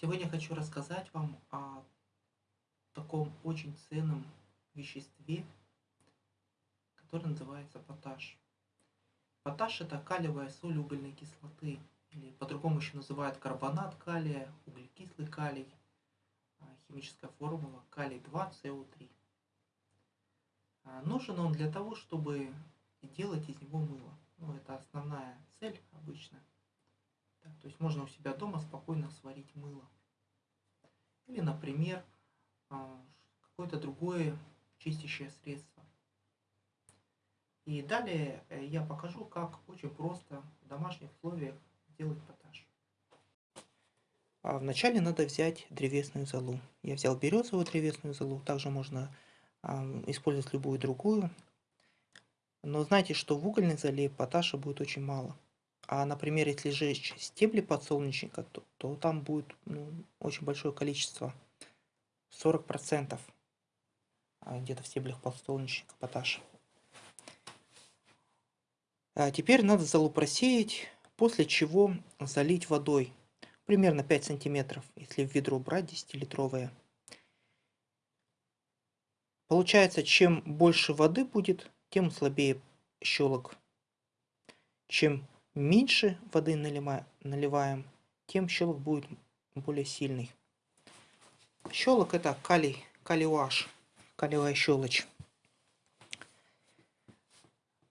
Сегодня хочу рассказать вам о таком очень ценном веществе, которое называется поташ. Поташ– это калиевая соль угольной кислоты, или по-другому еще называют карбонат калия, углекислый калий, а, химическая формула калий-2СО3. А, нужен он для того, чтобы делать из него мыло. Ну, это основная цель обычно. Так, то есть можно у себя дома спокойно сварить мыло. Или, например, а, какое-то другое чистящее средство. И далее э, я покажу, как очень просто в домашних условиях сделать поташ. А вначале надо взять древесную золу. Я взял березовую древесную золу, также можно использовать любую другую. Но знайте, что в угольной золе поташа будет очень мало. А, например, если сжечь стебли подсолнечника, то, то там будет ну, очень большое количество, 40% а, где-то в стеблях подсолнечника поташ. А теперь надо золу просеять, после чего залить водой, примерно 5 сантиметров, если в ведро брать 10-литровое. Получается, чем больше воды будет, тем слабее щелок. Чем меньше воды наливаем, тем щелок будет более сильный. Щелок это калий, калиуаш, калиевая щелочь.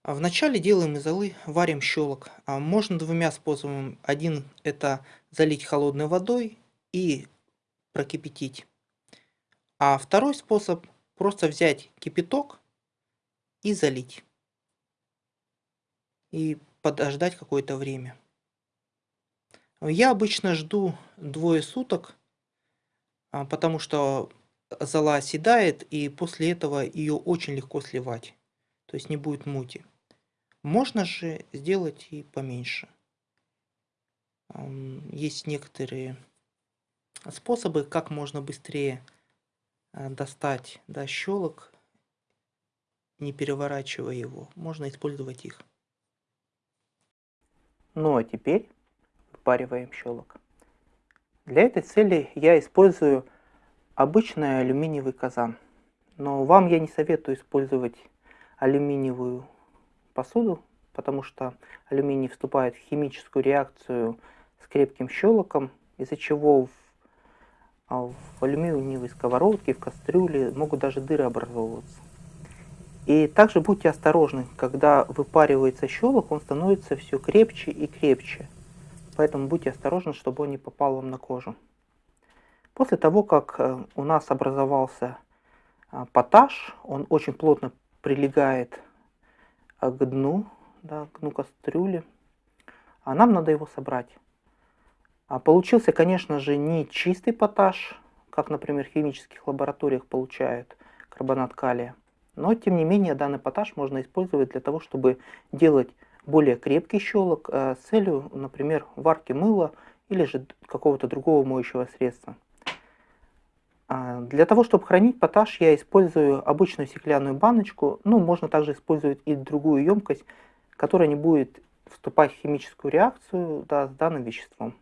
А вначале делаем из золы, варим щелок. А можно двумя способами. Один это залить холодной водой и прокипятить. А второй способ просто взять кипяток и залить. И подождать какое-то время. Я обычно жду двое суток, а, потому что зола оседает, и после этого ее очень легко сливать. То есть не будет мути. Можно же сделать и поменьше. Есть некоторые способы, как можно быстрее а, достать до щелок, не переворачивая его. Можно использовать их. Ну а теперь выпариваем щелок. Для этой цели я использую обычный алюминиевый казан. Но вам я не советую использовать алюминиевую посуду, потому что алюминий вступает в химическую реакцию с крепким щелоком, из-за чего в, а, в алюминиевой сковородке, в кастрюле могут даже дыры образовываться. И также будьте осторожны, когда выпаривается щелок, он становится все крепче и крепче. Поэтому будьте осторожны, чтобы он не попал вам на кожу. После того, как э, у нас образовался а, поташ, он очень плотно прилегает а, к дну, да, к дну кастрюли, а нам надо его собрать. А получился, конечно же, не чистый поташ, как, например, в химических лабораториях получают карбонат калия, но, тем не менее, данный поташ можно использовать для того, чтобы делать более крепкий щелок э, с целью, например, варки мыла или же какого-то другого моющего средства. А, для того, чтобы хранить поташ, я использую обычную стеклянную баночку. Ну, можно также использовать и другую емкость, которая не будет вступать в химическую реакцию да, с данным веществом.